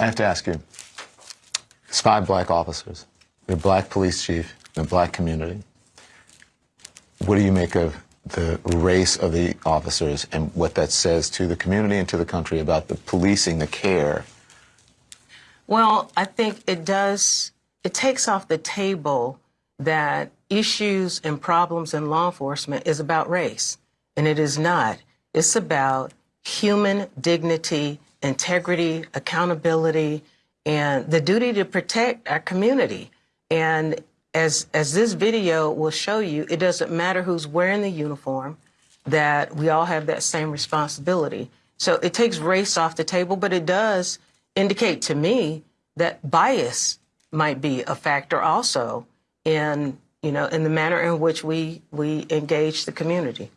I have to ask you. It's five black officers. The black police chief, the black community. What do you make of the race of the officers and what that says to the community and to the country about the policing, the care? Well, I think it does, it takes off the table that issues and problems in law enforcement is about race. And it is not. It's about human dignity, integrity, accountability, and the duty to protect our community. And as, as this video will show you, it doesn't matter who's wearing the uniform, that we all have that same responsibility. So it takes race off the table, but it does indicate to me that bias might be a factor also in, you know, in the manner in which we, we engage the community.